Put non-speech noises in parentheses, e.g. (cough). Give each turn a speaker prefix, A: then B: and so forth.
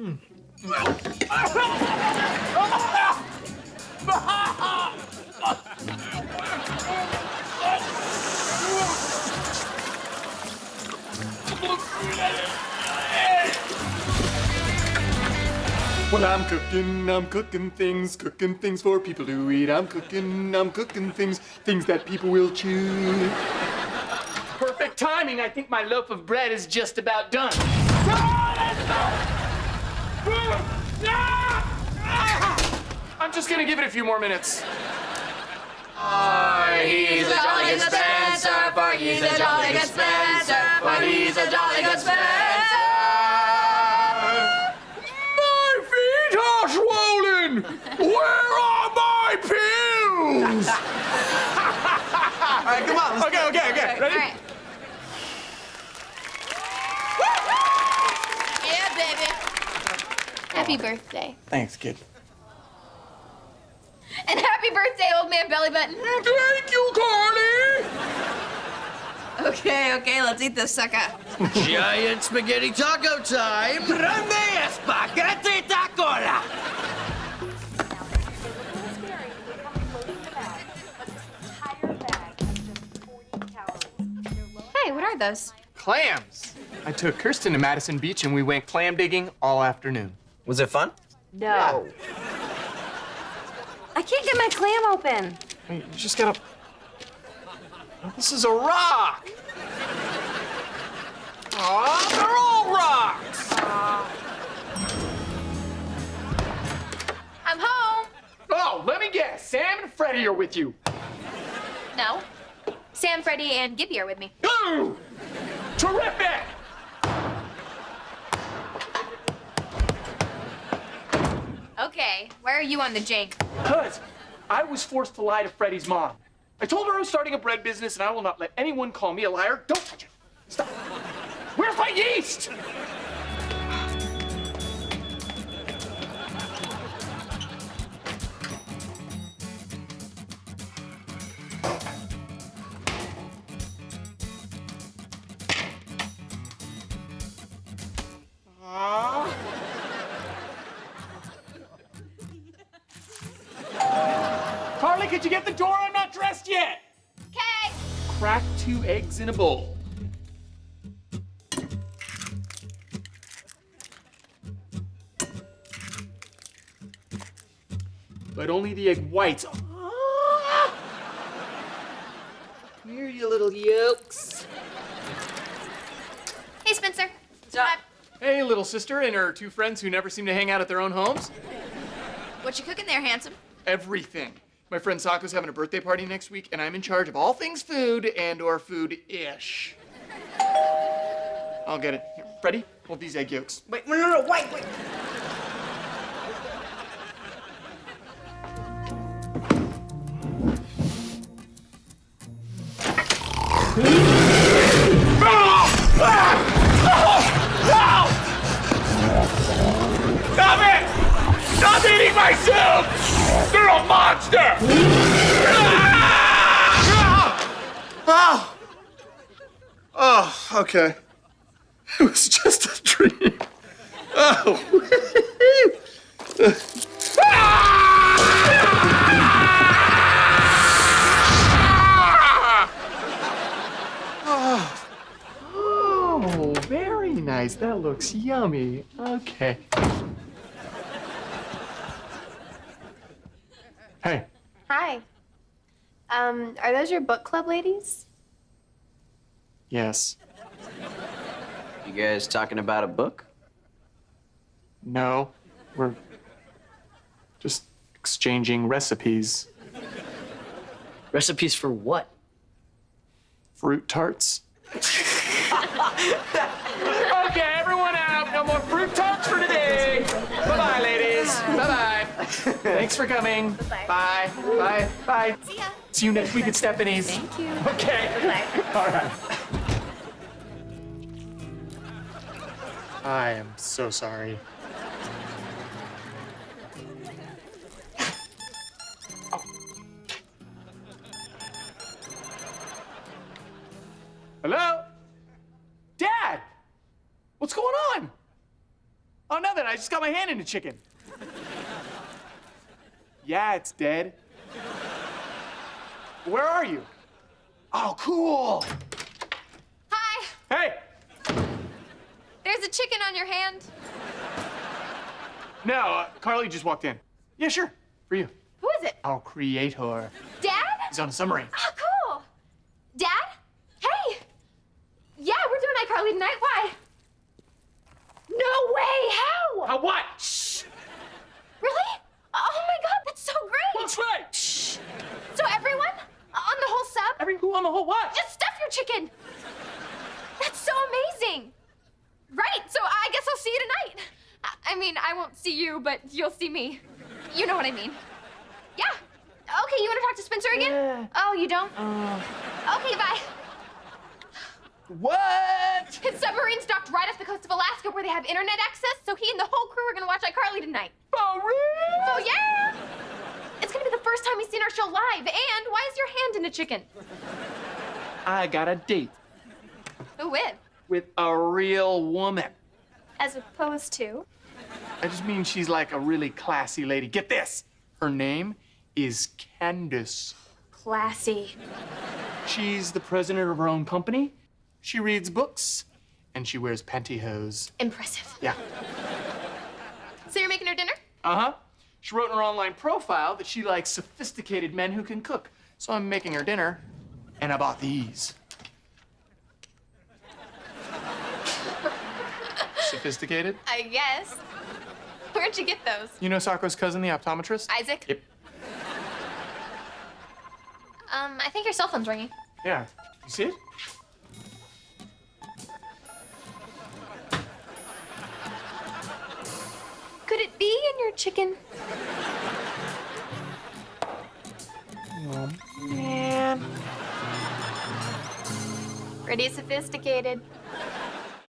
A: Well, I'm cooking, I'm cooking things, cooking things for people to eat. I'm cooking, I'm cooking things, things that people will chew.
B: Perfect timing. I think my loaf of bread is just about done. I'm just gonna give it a few more minutes.
C: For he's a jolly good Spencer, for he's a jolly good Spencer, for he's a jolly good Spencer.
B: My feet are swollen. Where are my pills? (laughs)
D: All right, come on. Let's
B: Okay, okay, okay.
E: All
B: Ready?
E: right. Yeah, baby. Happy birthday.
D: Thanks, kid.
E: And happy birthday, old man belly button.
B: Thank you, Carly.
E: Okay, okay, let's eat this sucker.
C: Giant spaghetti taco time. Grande spaghetti tacola.
E: Hey, what are those?
B: Clams. I took Kirsten to Madison Beach and we went clam digging all afternoon.
D: Was it fun?
E: No. I can't get my clam open.
B: Hey, You just gotta. This is a rock. Aw, they're all rocks.
E: I'm home.
B: Oh, let me guess. Sam and Freddie are with you.
E: No. Sam, Freddie, and Gibby are with me.
B: Ooh, terrific.
E: Why are you on the jank?
B: Cuz I was forced to lie to Freddie's mom. I told her I was starting a bread business and I will not let anyone call me a liar. Don't touch it. Stop. Where's my yeast? Could you get the door? I'm not dressed yet.
E: Okay.
B: Crack two eggs in a bowl. But only the egg whites. Ah! Here, you little yolks.
E: Hey, Spencer. Hi.
B: Hey, little sister and her two friends who never seem to hang out at their own homes.
E: What you cooking there, handsome?
B: Everything. My friend Socko's having a birthday party next week, and I'm in charge of all things food and or food-ish. I'll get it. Here, Freddie, hold these egg yolks.
D: Wait, no, no, no, wait, wait.
B: Stop it! Stop eating my soup! You're a monster!
A: Oh! Oh, okay. It was just a dream. Oh.
B: Oh, very nice. That looks yummy. Okay. Hey,
F: Hi. Um, are those your book club ladies?
B: yes.
C: You guys talking about a book?
B: No, we're just exchanging recipes.
C: Recipes for what?
B: Fruit tarts. (laughs) (laughs) Thanks for coming. Bye. Bye. Bye. Bye.
E: See ya.
B: See you next week at Stephanie's.
F: Thank you.
B: Okay. Bye. All right. I am so sorry. Oh. Hello? Dad! What's going on? Oh, nothing. I just got my hand in a chicken. Yeah, it's dead. Where are you? Oh, cool.
E: Hi.
B: Hey.
E: There's a chicken on your hand.
B: No, uh, Carly just walked in. Yeah, sure. For you.
E: Who is it?
B: Our creator.
E: Dad?
B: He's on a submarine.
E: Oh, cool. Dad? Hey. Yeah, we're doing iCarly tonight. Why? No way. How?
B: How what?
E: Really? Oh my God, that's so great.
B: That's right.
E: So everyone on the whole sub,
B: Every who on the whole what?
E: just stuff your chicken. That's so amazing. Right. So I guess I'll see you tonight. I- I mean, I won't see you, but you'll see me. You know what I mean. Yeah. Okay, you want to talk to Spencer again?
B: Yeah.
E: Oh, you don't? Uh. Okay, bye.
B: What?
E: His submarine's docked right off the coast of Alaska where they have internet access, so he and the whole crew are gonna watch iCarly tonight.
B: For real?
E: Oh, yeah! It's gonna be the first time he's seen our show live, and why is your hand in a chicken?
B: I got a date
E: Who with?
B: with a real woman.
E: As opposed to?
B: I just mean she's like a really classy lady. Get this. Her name is Candace.
E: Classy.
B: She's the president of her own company. She reads books and she wears pantyhose.
E: Impressive.
B: Yeah.
E: So you're making her dinner?
B: Uh-huh. She wrote in her online profile that she likes sophisticated men who can cook. So I'm making her dinner, and I bought these. (laughs) sophisticated?
E: I guess. Where'd you get those?
B: You know Socko's cousin, the optometrist?
E: Isaac?
B: Yep.
E: Um, I think your cell phone's ringing.
B: Yeah. You see it?
E: It be in your chicken?
B: Man.
E: Pretty sophisticated.